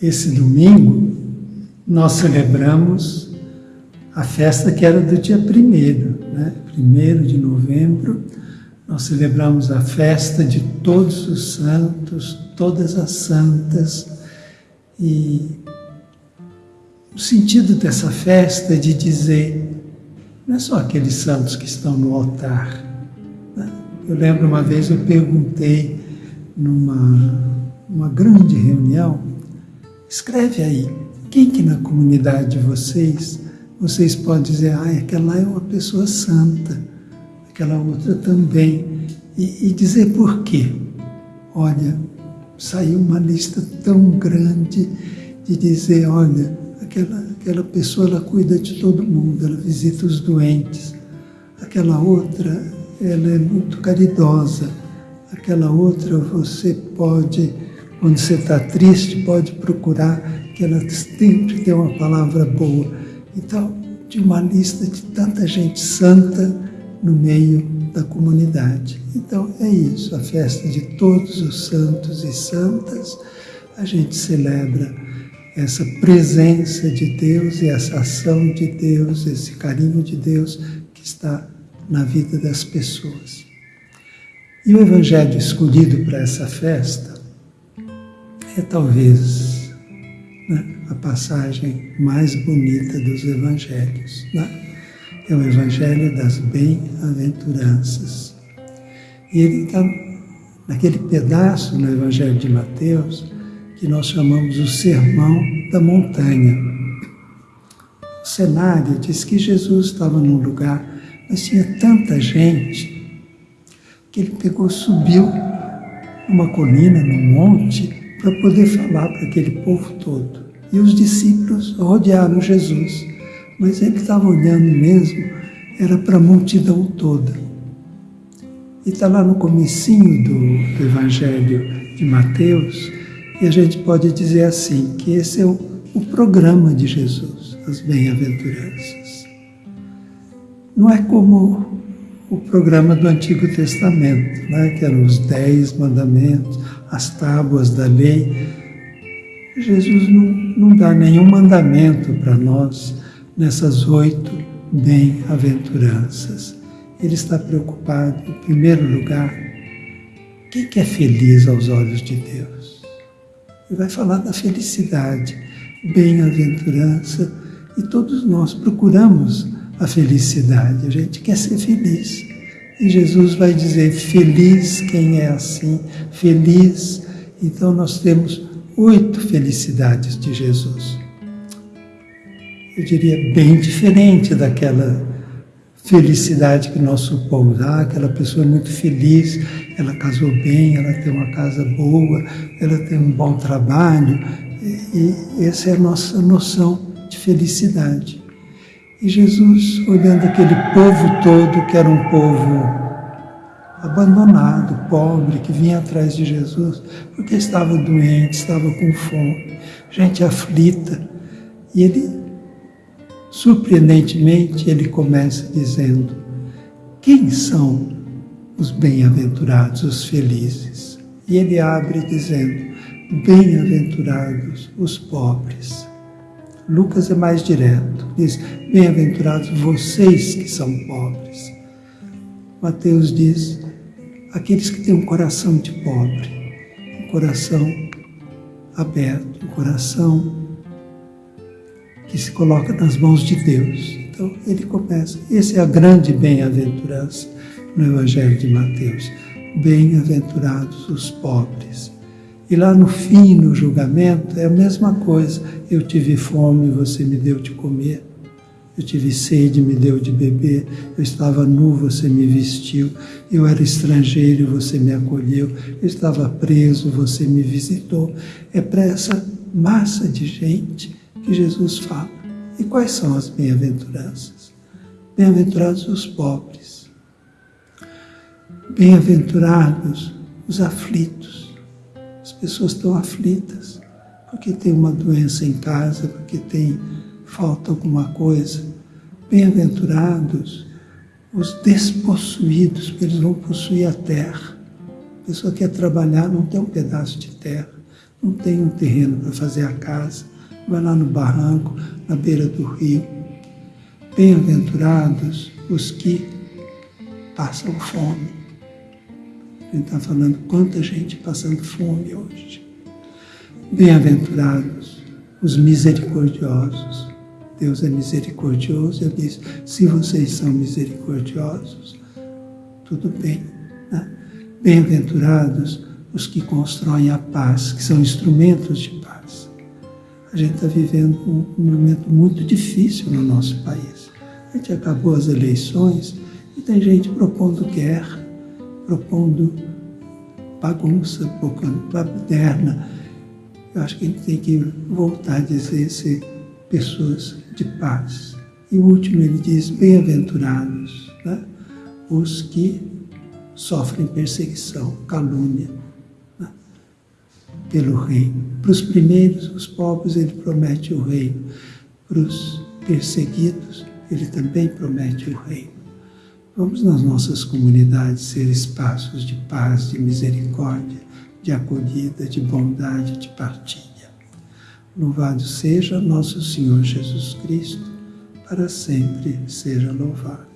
esse domingo nós celebramos a festa que era do dia primeiro, né? Primeiro de novembro, nós celebramos a festa de todos os santos, todas as santas, e o sentido dessa festa é de dizer, não é só aqueles santos que estão no altar. Né? Eu lembro uma vez eu perguntei numa uma grande reunião, escreve aí, quem que na comunidade de vocês, vocês podem dizer, ah, aquela é uma pessoa santa, aquela outra também, e, e dizer por quê. Olha, saiu uma lista tão grande de dizer, olha, aquela, aquela pessoa ela cuida de todo mundo, ela visita os doentes. Aquela outra, ela é muito caridosa. Aquela outra você pode, quando você está triste, pode procurar que ela sempre tem uma palavra boa. Então, de uma lista de tanta gente santa no meio da comunidade. Então é isso, a festa de todos os santos e santas, a gente celebra essa presença de Deus e essa ação de Deus, esse carinho de Deus que está na vida das pessoas. E o evangelho escolhido para essa festa é talvez né, a passagem mais bonita dos evangelhos. Né? É o evangelho das bem-aventuranças. E ele está naquele pedaço no evangelho de Mateus que nós chamamos o Sermão da Montanha. O cenário diz que Jesus estava num lugar, mas tinha tanta gente que ele pegou, subiu numa colina, num monte, para poder falar para aquele povo todo. E os discípulos rodearam Jesus, mas ele estava olhando mesmo, era para a multidão toda. E está lá no comecinho do, do Evangelho de Mateus, e a gente pode dizer assim, que esse é o, o programa de Jesus, as bem-aventuranças. Não é como o programa do Antigo Testamento, né, que eram os dez mandamentos, as tábuas da lei. Jesus não, não dá nenhum mandamento para nós nessas oito bem-aventuranças. Ele está preocupado, em primeiro lugar, quem que é feliz aos olhos de Deus? e vai falar da felicidade, bem-aventurança, e todos nós procuramos a felicidade, a gente quer ser feliz. E Jesus vai dizer: feliz quem é assim, feliz. Então nós temos oito felicidades de Jesus. Eu diria bem diferente daquela felicidade que nós supomos. Ah, aquela pessoa é muito feliz, ela casou bem, ela tem uma casa boa, ela tem um bom trabalho. E, e essa é a nossa noção de felicidade. E Jesus, olhando aquele povo todo, que era um povo abandonado, pobre, que vinha atrás de Jesus, porque estava doente, estava com fome, gente aflita. E ele Surpreendentemente, ele começa dizendo: Quem são os bem-aventurados, os felizes? E ele abre dizendo: Bem-aventurados os pobres. Lucas é mais direto, diz: Bem-aventurados vocês que são pobres. Mateus diz: Aqueles que têm um coração de pobre, um coração aberto, um coração que se coloca nas mãos de Deus. Então ele começa. Essa é a grande bem-aventurança no Evangelho de Mateus. Bem-aventurados os pobres. E lá no fim, no julgamento, é a mesma coisa. Eu tive fome, você me deu de comer. Eu tive sede, me deu de beber. Eu estava nu, você me vestiu. Eu era estrangeiro, você me acolheu. Eu estava preso, você me visitou. É para essa massa de gente que Jesus fala. E quais são as bem-aventuranças? Bem-aventurados os pobres. Bem-aventurados os aflitos. As pessoas estão aflitas porque tem uma doença em casa, porque tem falta alguma coisa. Bem-aventurados os despossuídos, porque eles vão possuir a terra. A pessoa quer trabalhar, não tem um pedaço de terra não tem um terreno para fazer a casa, vai lá no barranco, na beira do rio. Bem-aventurados os que passam fome. A gente está falando quanta gente passando fome hoje. Bem-aventurados os misericordiosos. Deus é misericordioso. Ele diz: se vocês são misericordiosos, tudo bem. Né? Bem-aventurados os que constroem a paz, que são instrumentos de paz. A gente está vivendo um, um momento muito difícil no nosso país. A gente acabou as eleições e tem gente propondo guerra, propondo bagunça, propondo baderna. Eu acho que a gente tem que voltar a dizer ser pessoas de paz. E o último ele diz: bem-aventurados né? os que sofrem perseguição, calúnia né? pelo reino. Para os primeiros, os pobres, ele promete o reino. Para os perseguidos, ele também promete o reino. Vamos nas nossas comunidades ser espaços de paz, de misericórdia, de acolhida, de bondade, de partilha. Louvado seja nosso Senhor Jesus Cristo, para sempre seja louvado.